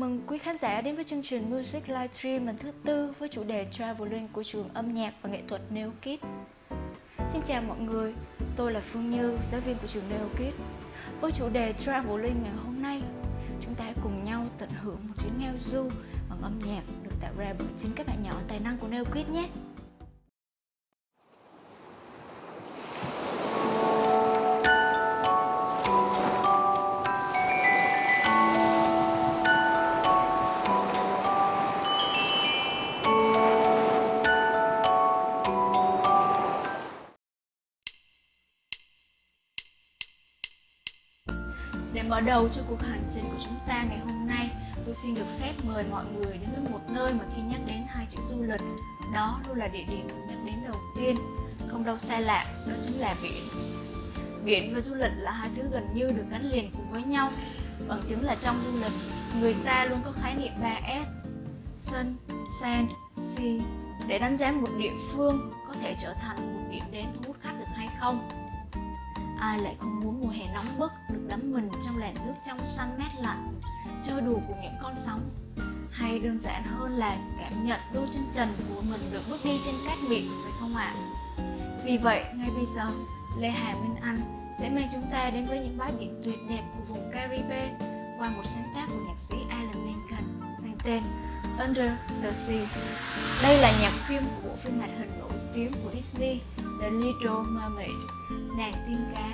mừng quý khán giả đến với chương trình Music Livestream lần thứ tư với chủ đề Traveling của trường âm nhạc và nghệ thuật Neo Kids. Xin chào mọi người, tôi là Phương Như, giáo viên của trường Neo Kids. Với chủ đề Traveling ngày hôm nay, chúng ta hãy cùng nhau tận hưởng một chuyến ngao du bằng âm nhạc được tạo ra bởi chính các bạn nhỏ tài năng của Neo Kids nhé. Đầu cho cuộc hành trình của chúng ta ngày hôm nay, tôi xin được phép mời mọi người đến với một nơi mà khi nhắc đến hai chữ du lịch, đó luôn là địa điểm được nhắc đến đầu tiên, không đâu xa lạ, đó chính là biển. Biển và du lịch là hai thứ gần như được gắn liền cùng với nhau. Bằng chứng là trong du lịch, người ta luôn có khái niệm 3S, Sun, Sand, Sea để đánh giá một địa phương có thể trở thành một điểm đến thu hút khách được hay không ai lại không muốn mùa hè nóng bức được đắm mình trong làn nước trong xanh mát lạnh chơi đùa cùng những con sóng hay đơn giản hơn là cảm nhận đôi chân trần của mình được bước đi trên cát biển, phải không ạ à? vì vậy, ngay bây giờ, lê hà minh anh sẽ mang chúng ta đến với những bãi biển tuyệt đẹp của vùng Caribe qua một sáng tác của nhạc sĩ Alan Menken, mang tên Under the Sea. Đây là nhạc phim của bộ phim hoạt hình nổi tiếng của Disney, The Little Mermaid Nàng tiên cá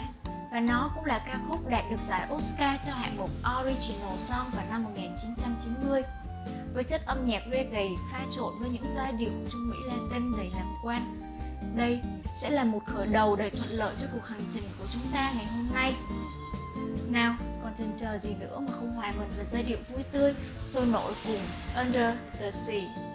và nó cũng là ca khúc đạt được giải Oscar cho hạng mục Original Song vào năm 1990 với chất âm nhạc reggae pha trộn với những giai điệu trung Mỹ Latin đầy lạc quan. Đây sẽ là một khởi đầu đầy thuận lợi cho cuộc hành trình của chúng ta ngày hôm nay. Nào, còn chần chờ gì nữa mà không hòa mình vào giai điệu vui tươi, sôi nổi cùng Under the Sea.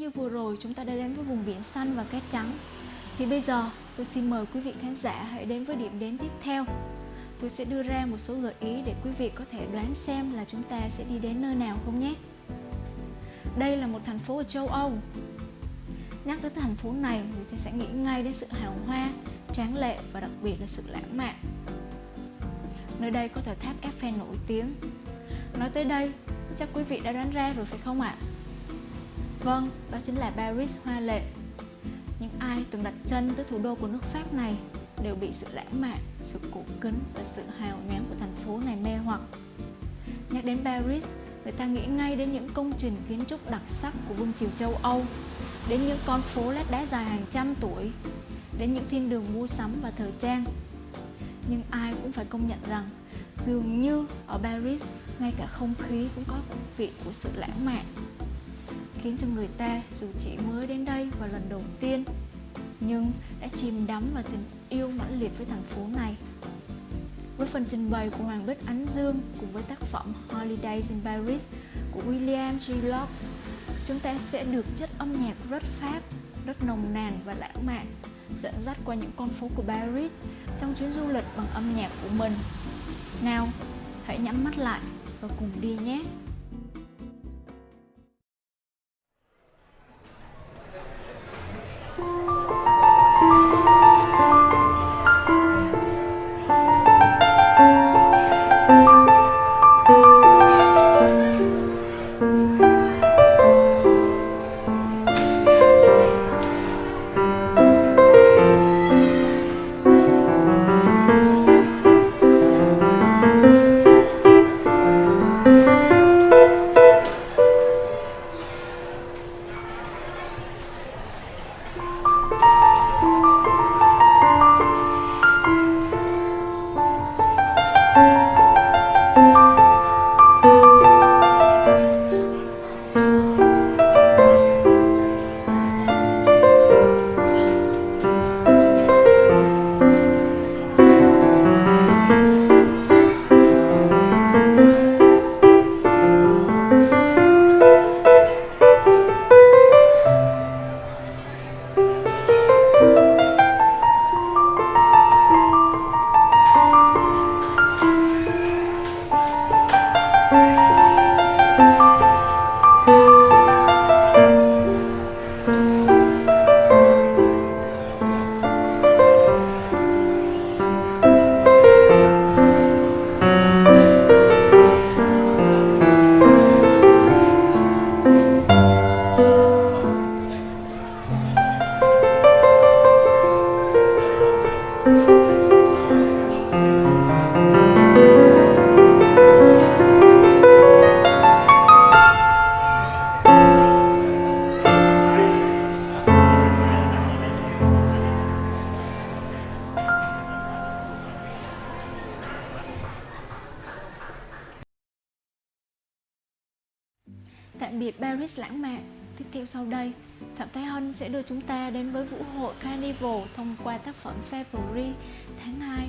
Như vừa rồi chúng ta đã đến với vùng biển xanh và cát trắng. Thì bây giờ tôi xin mời quý vị khán giả hãy đến với điểm đến tiếp theo. Tôi sẽ đưa ra một số gợi ý để quý vị có thể đoán xem là chúng ta sẽ đi đến nơi nào không nhé. Đây là một thành phố ở châu Âu. Nhắc đến thành phố này, người ta sẽ nghĩ ngay đến sự hào hoa, tráng lệ và đặc biệt là sự lãng mạn. Nơi đây có tòa tháp Eiffel nổi tiếng. Nói tới đây, chắc quý vị đã đoán ra rồi phải không ạ? Vâng, đó chính là Paris hoa lệ. Những ai từng đặt chân tới thủ đô của nước Pháp này đều bị sự lãng mạn, sự cổ kính và sự hào nhoáng của thành phố này mê hoặc. Nhắc đến Paris, người ta nghĩ ngay đến những công trình kiến trúc đặc sắc của vương triều châu Âu, đến những con phố lát đá dài hàng trăm tuổi, đến những thiên đường mua sắm và thời trang. Nhưng ai cũng phải công nhận rằng dường như ở Paris ngay cả không khí cũng có vị của sự lãng mạn khiến cho người ta dù chỉ mới đến đây vào lần đầu tiên nhưng đã chìm đắm vào tình yêu mãnh liệt với thành phố này với phần trình bày của Hoàng Bích Ánh Dương cùng với tác phẩm Holidays in Paris của William G. Locke chúng ta sẽ được chất âm nhạc rất Pháp, rất nồng nàn và lãng mạn dẫn dắt qua những con phố của Paris trong chuyến du lịch bằng âm nhạc của mình. Nào, hãy nhắm mắt lại và cùng đi nhé! Tạm biệt Paris lãng mạn Tiếp theo sau đây, Phạm Thái Hân sẽ đưa chúng ta đến với vũ hội Carnival thông qua tác phẩm February tháng 2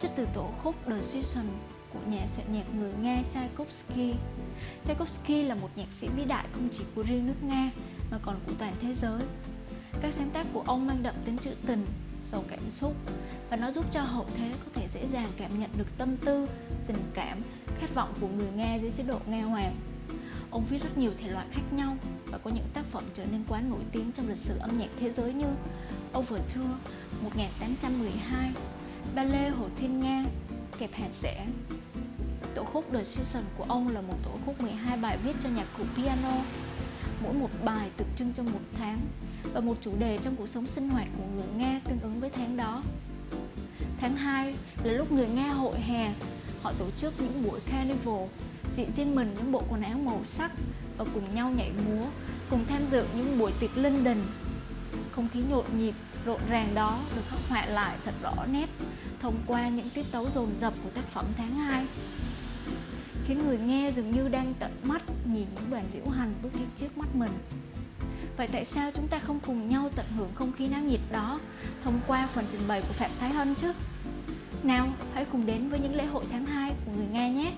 chất từ tổ khúc The Season của nhà soạn nhạc người Nga Tchaikovsky. Tchaikovsky là một nhạc sĩ vĩ đại không chỉ của riêng nước Nga mà còn của toàn thế giới. Các sáng tác của ông mang đậm tính trữ tình, giàu cảm xúc và nó giúp cho hậu thế có thể dễ dàng cảm nhận được tâm tư, tình cảm, khát vọng của người Nga dưới chế độ Nga Hoàng. Ông viết rất nhiều thể loại khác nhau và có những tác phẩm trở nên quá nổi tiếng trong lịch sử âm nhạc thế giới như Overture 1812, Ballet Hồ Thiên Nga, Kẹp hạt rẻ. Tổ khúc The Season của ông là một tổ khúc 12 bài viết cho nhạc cụ piano, mỗi một bài tượng trưng cho một tháng và một chủ đề trong cuộc sống sinh hoạt của người Nga tương ứng với tháng đó. Tháng 2 là lúc người Nga hội hè, họ tổ chức những buổi carnival diện trên mình những bộ quần áo màu sắc và cùng nhau nhảy múa, cùng tham dự những buổi tiệc linh đình. Không khí nhộn nhịp, rộn ràng đó được khắc họa lại thật rõ nét thông qua những tiết tấu dồn dập của tác phẩm tháng 2 khiến người nghe dường như đang tận mắt nhìn những đoàn diễu hành bước đi trước mắt mình Vậy tại sao chúng ta không cùng nhau tận hưởng không khí náo nhiệt đó thông qua phần trình bày của Phạm Thái Hân chứ? Nào, hãy cùng đến với những lễ hội tháng 2 của người Nga nhé!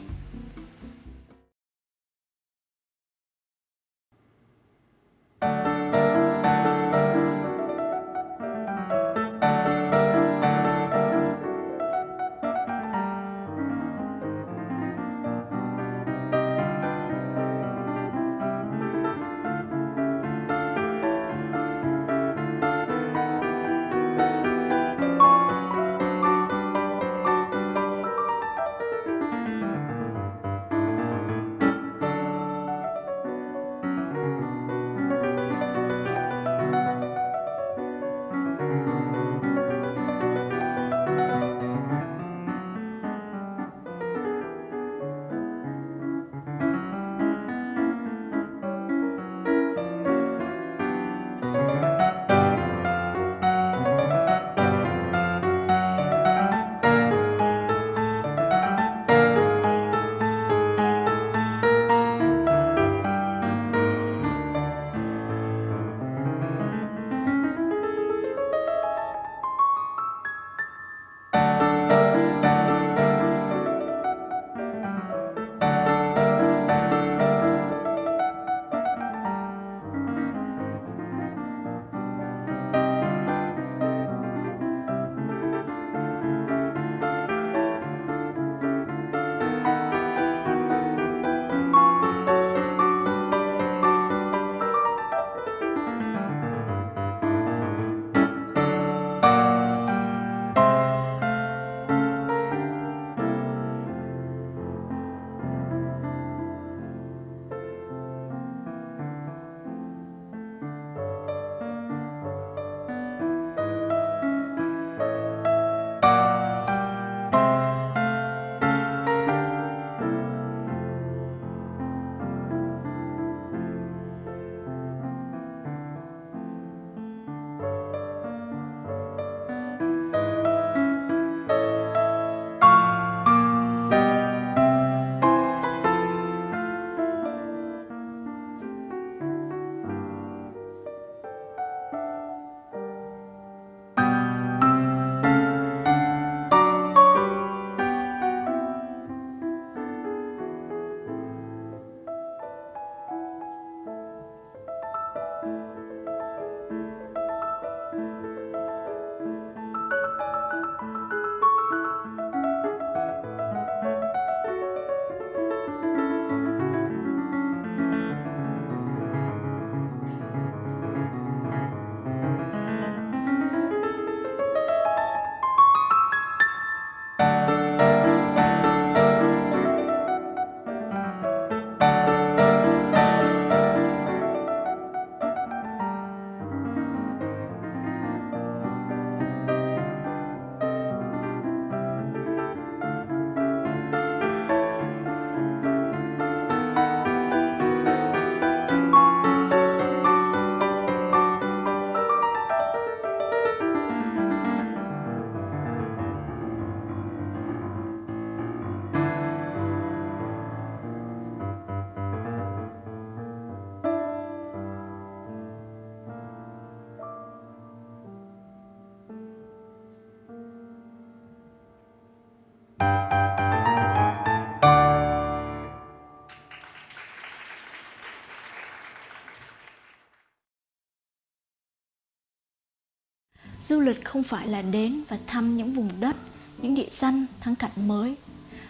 Du lịch không phải là đến và thăm những vùng đất, những địa danh, thắng cảnh mới.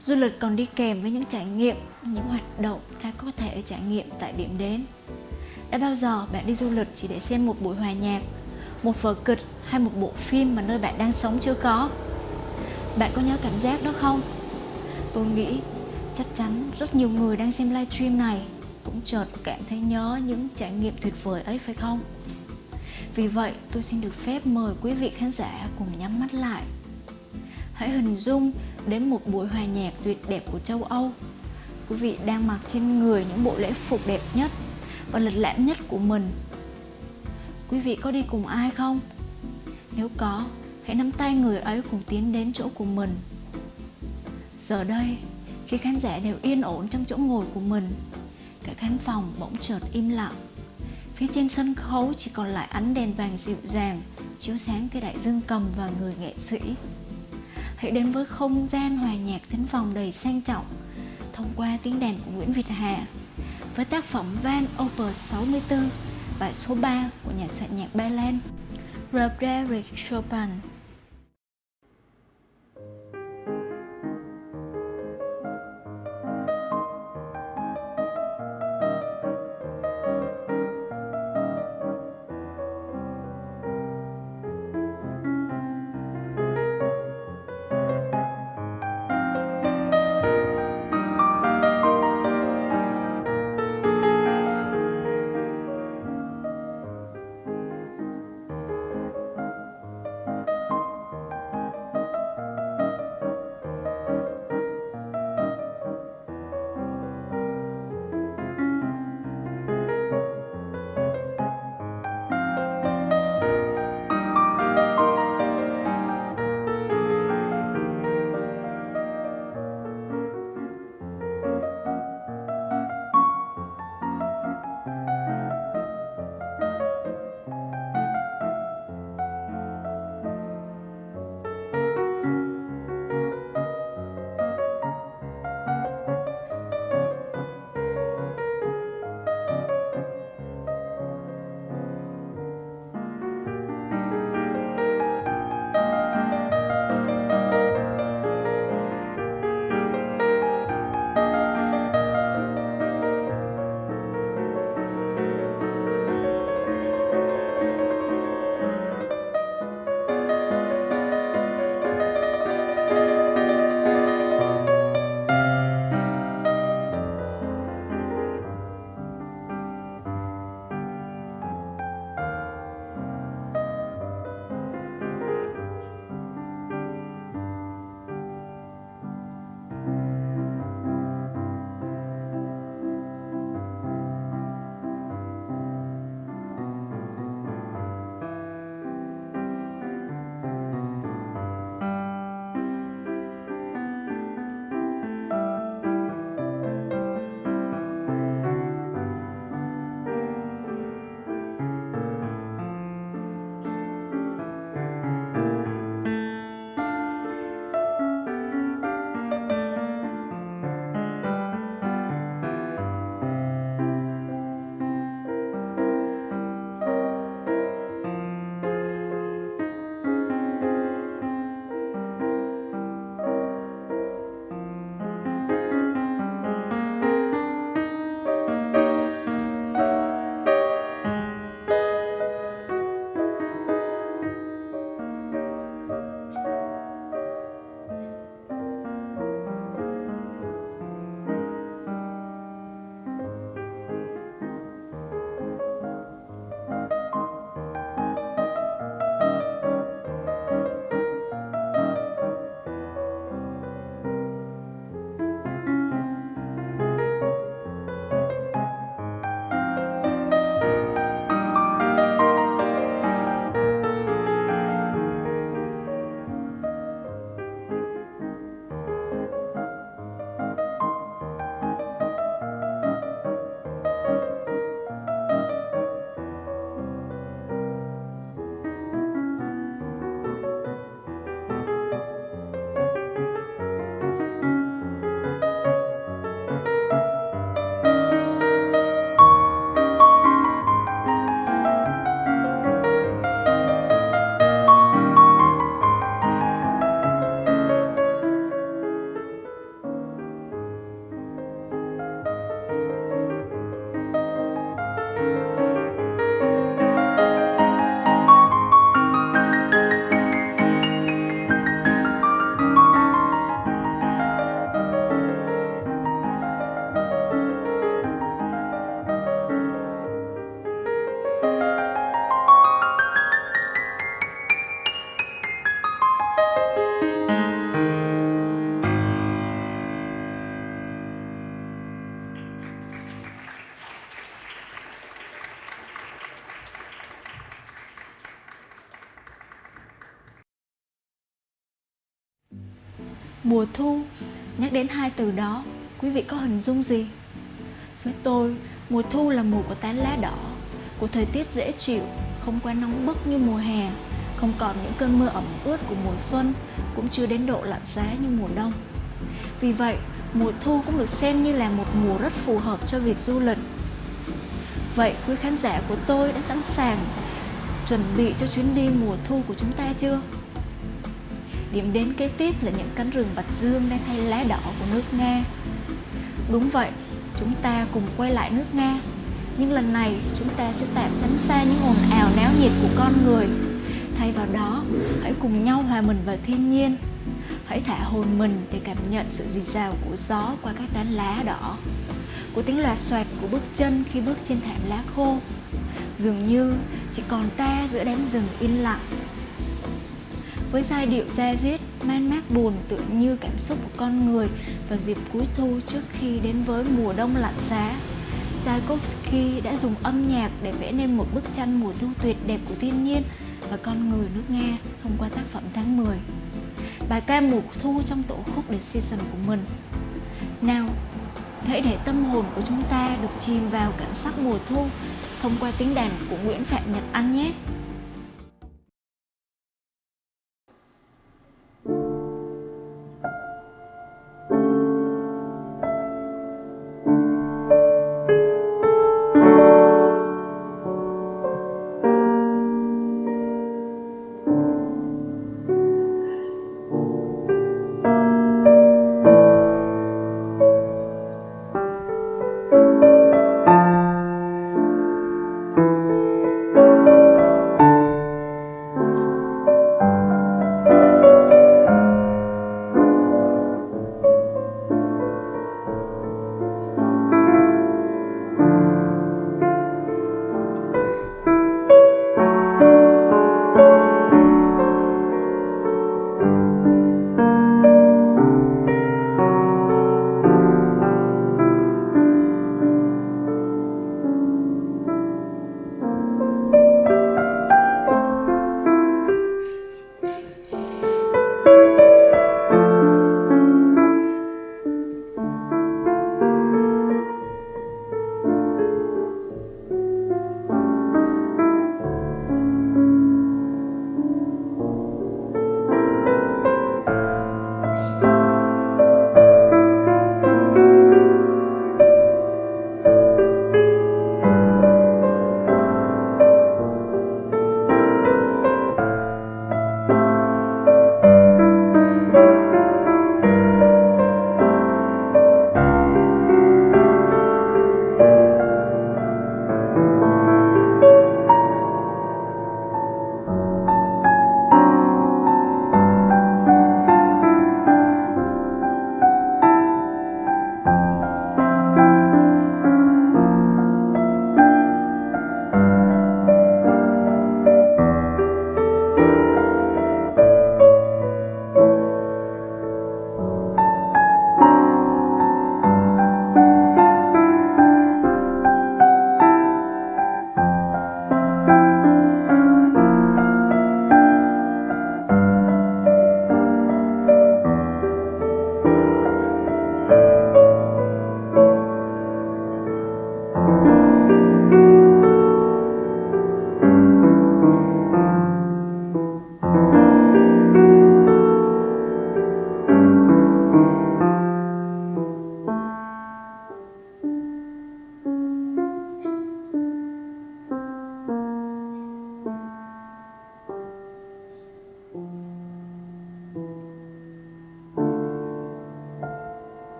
Du lịch còn đi kèm với những trải nghiệm, những hoạt động ta có thể trải nghiệm tại điểm đến. Đã bao giờ bạn đi du lịch chỉ để xem một buổi hòa nhạc, một vở kịch hay một bộ phim mà nơi bạn đang sống chưa có? Bạn có nhớ cảm giác đó không? Tôi nghĩ chắc chắn rất nhiều người đang xem livestream này cũng chợt cảm thấy nhớ những trải nghiệm tuyệt vời ấy, phải không? Vì vậy, tôi xin được phép mời quý vị khán giả cùng nhắm mắt lại. Hãy hình dung đến một buổi hòa nhạc tuyệt đẹp của châu âu. Quý vị đang mặc trên người những bộ lễ phục đẹp nhất và lịch lãm nhất của mình. Quý vị có đi cùng ai không? Nếu có, hãy nắm tay người ấy cùng tiến đến chỗ của mình. Giờ đây, khi khán giả đều yên ổn trong chỗ ngồi của mình, cả khán phòng bỗng chợt im lặng phía trên sân khấu chỉ còn lại ánh đèn vàng dịu dàng, chiếu sáng cái đại dương cầm và người nghệ sĩ. Hãy đến với không gian hòa nhạc thính phòng đầy sang trọng, thông qua tiếng đàn của Nguyễn Việt Hà, với tác phẩm Van Opus 64 bài số 3 của nhà soạn nhạc Ba Lan, robert Chopin. Mùa thu, nhắc đến hai từ đó, quý vị có hình dung gì? Với tôi, mùa thu là mùa của tán lá đỏ, của thời tiết dễ chịu, không quá nóng bức như mùa hè, không còn những cơn mưa ẩm ướt của mùa xuân, cũng chưa đến độ lạnh giá như mùa đông. Vì vậy, mùa thu cũng được xem như là một mùa rất phù hợp cho việc du lịch. Vậy quý khán giả của tôi đã sẵn sàng chuẩn bị cho chuyến đi mùa thu của chúng ta chưa? Điểm đến kế tiếp là những cánh rừng bạch dương đang thay lá đỏ của nước Nga. Đúng vậy, chúng ta cùng quay lại nước Nga. Nhưng lần này chúng ta sẽ tạm tránh xa những ồn ào náo nhiệt của con người. Thay vào đó, hãy cùng nhau hòa mình vào thiên nhiên. Hãy thả hồn mình để cảm nhận sự rì rào của gió qua các tán lá đỏ của tiếng loạt xoạt của bước chân khi bước trên thảm lá khô dường như chỉ còn ta giữa đám rừng yên lặng với giai điệu da diết, man mác buồn tựa như cảm xúc của con người vào dịp cuối thu trước khi đến với mùa đông lạnh giá. Tchaikovsky đã dùng âm nhạc để vẽ nên một bức tranh mùa thu tuyệt đẹp của thiên nhiên và con người nước Nga thông qua tác phẩm tháng 10 bài ca mùa thu trong tổ khúc The Season của mình. Nào, hãy để tâm hồn của chúng ta được chìm vào cảnh sắc mùa thu thông qua tiếng đàn của Nguyễn Phạm Nhật Anh nhé.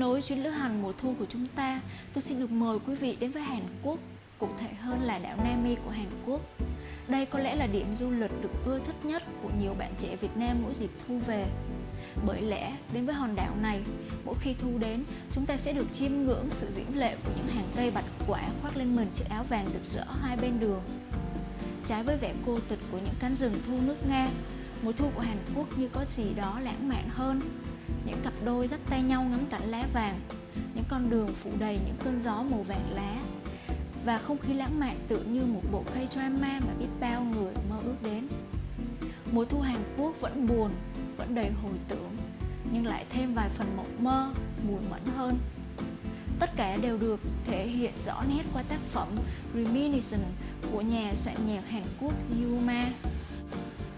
Nối chuyến lữ hành mùa thu của chúng ta, tôi xin được mời quý vị đến với Hàn Quốc, cụ thể hơn là đảo Nami của Hàn Quốc. Đây có lẽ là điểm du lịch được ưa thích nhất của nhiều bạn trẻ Việt Nam mỗi dịp thu về. Bởi lẽ, đến với hòn đảo này, mỗi khi thu đến, chúng ta sẽ được chiêm ngưỡng sự diễm lệ của những hàng cây bạch quả khoác lên mình chiếc áo vàng rực rỡ hai bên đường. Trái với vẻ cô tịch của những cánh rừng thu nước Nga, mùa thu của Hàn Quốc như có gì đó lãng mạn hơn. Những cặp đôi dắt tay nhau ngắm cảnh lá vàng, những con đường phủ đầy những cơn gió màu vàng lá, và không khí lãng mạn tự như một bộ cây drama mà biết bao người mơ ước đến. Mùa thu Hàn Quốc vẫn buồn, vẫn đầy hồi tưởng, nhưng lại thêm vài phần mộng mơ, mùi mẫn hơn. Tất cả đều được thể hiện rõ nét qua tác phẩm Reminiscence của nhà soạn nhạc Hàn Quốc Yuma.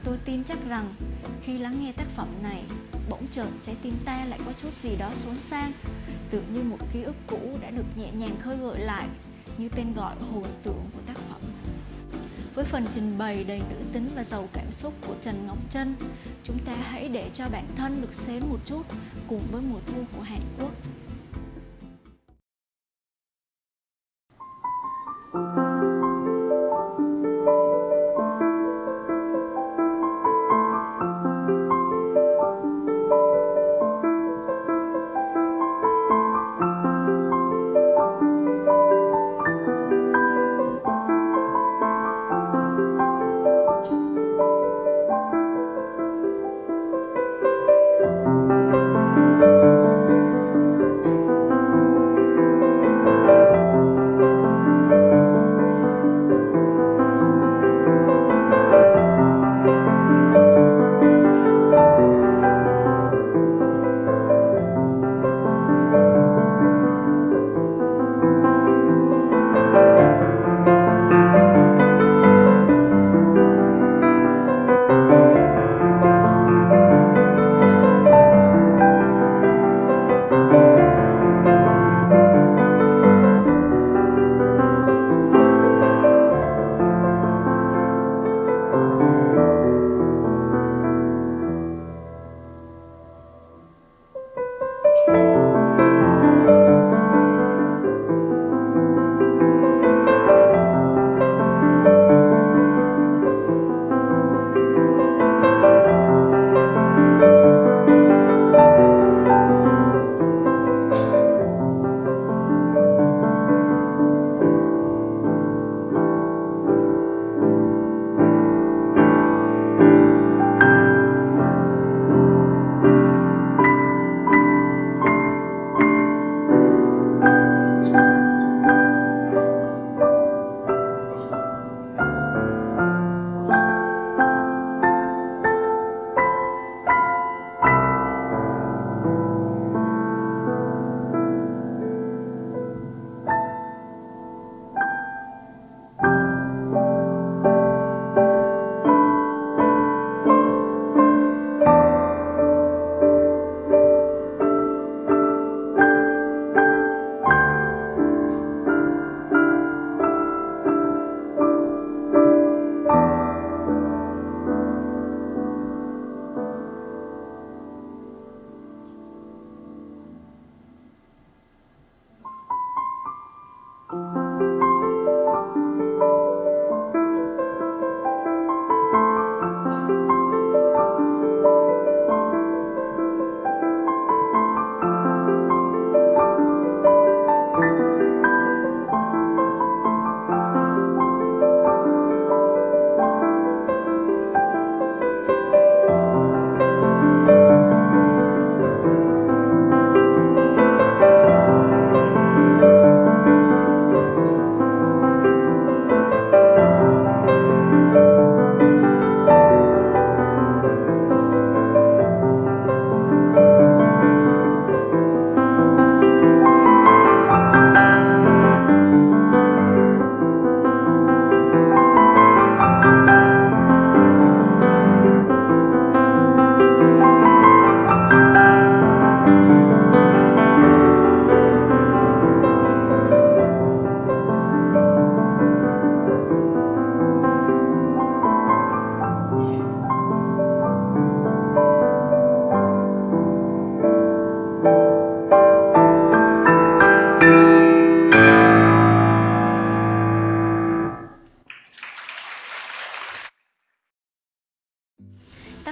Tôi tin chắc rằng khi lắng nghe tác phẩm này, bỗng chợt trái tim ta lại có chút gì đó xốn sang, tự như một ký ức cũ đã được nhẹ nhàng khơi gợi lại như tên gọi hồn tưởng của tác phẩm. Với phần trình bày đầy nữ tính và giàu cảm xúc của Trần Ngọc Trân, chúng ta hãy để cho bản thân được xến một chút cùng với mùa thu của Hàn Quốc.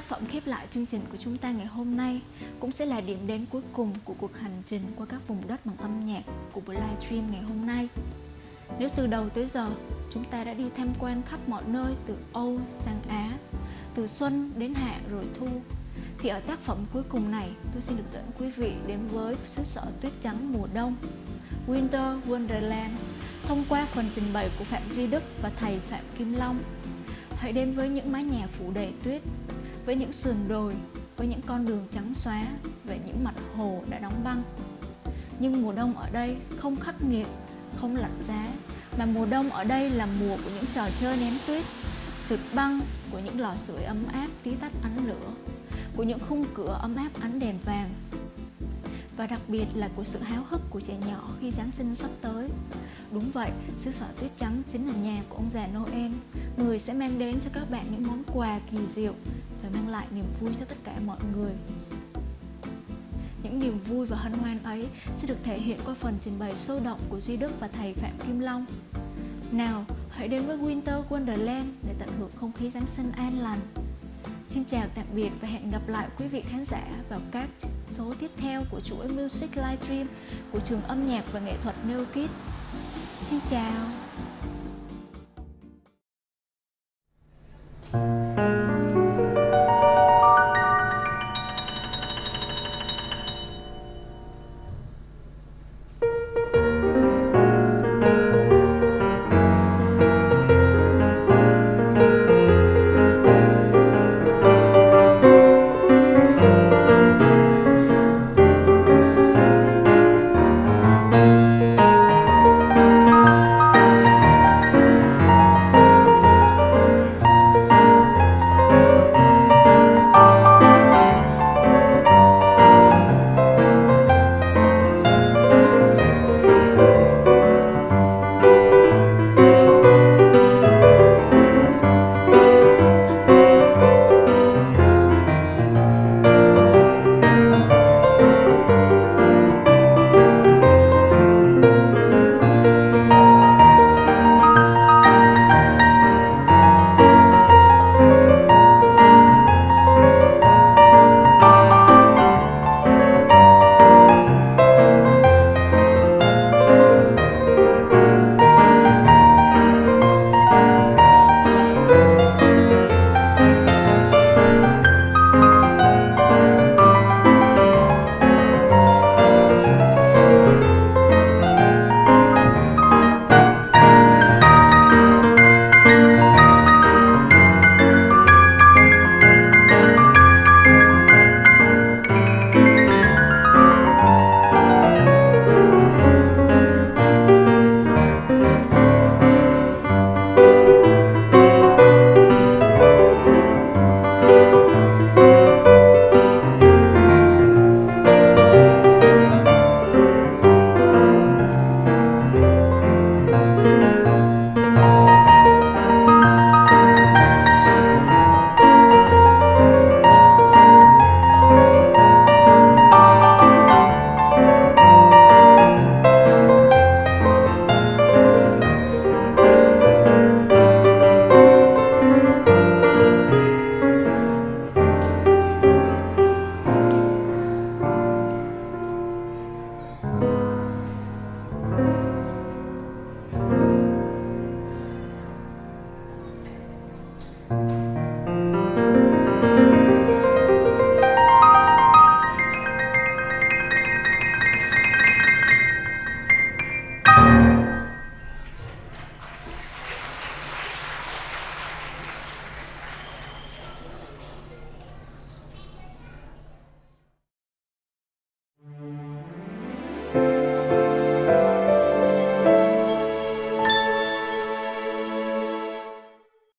Tác phẩm khép lại chương trình của chúng ta ngày hôm nay cũng sẽ là điểm đến cuối cùng của cuộc hành trình qua các vùng đất bằng âm nhạc của buổi livestream ngày hôm nay. Nếu từ đầu tới giờ chúng ta đã đi tham quan khắp mọi nơi từ Âu sang Á, từ xuân đến hạ rồi thu, thì ở tác phẩm cuối cùng này tôi xin được dẫn quý vị đến với xứ sở tuyết trắng mùa đông, Winter Wonderland, thông qua phần trình bày của Phạm Duy Đức và thầy Phạm Kim Long. Hãy đến với những mái nhà phủ đầy tuyết, với những sườn đồi, với những con đường trắng xóa, và những mặt hồ đã đóng băng. Nhưng mùa đông ở đây không khắc nghiệt, không lạnh giá, mà mùa đông ở đây là mùa của những trò chơi ném tuyết, trượt băng, của những lò sưởi ấm áp tí tách ánh lửa, của những khung cửa ấm áp ánh đèn vàng, và đặc biệt là của sự háo hức của trẻ nhỏ khi Giáng sinh sắp tới. Đúng vậy, xứ sở tuyết trắng chính là nhà của ông già Noel, người sẽ mang đến cho các bạn những món quà kỳ diệu và mang lại niềm vui cho tất cả mọi người. Những niềm vui và hân hoan ấy sẽ được thể hiện qua phần trình bày sôi động của Duy Đức và thầy Phạm Kim Long. Nào, hãy đến với Winter Wonderland để tận hưởng không khí Giáng sinh an lành. Xin chào tạm biệt và hẹn gặp lại quý vị khán giả vào các số tiếp theo của chuỗi Music Livestream của trường âm nhạc và nghệ thuật New Kids. Xin chào!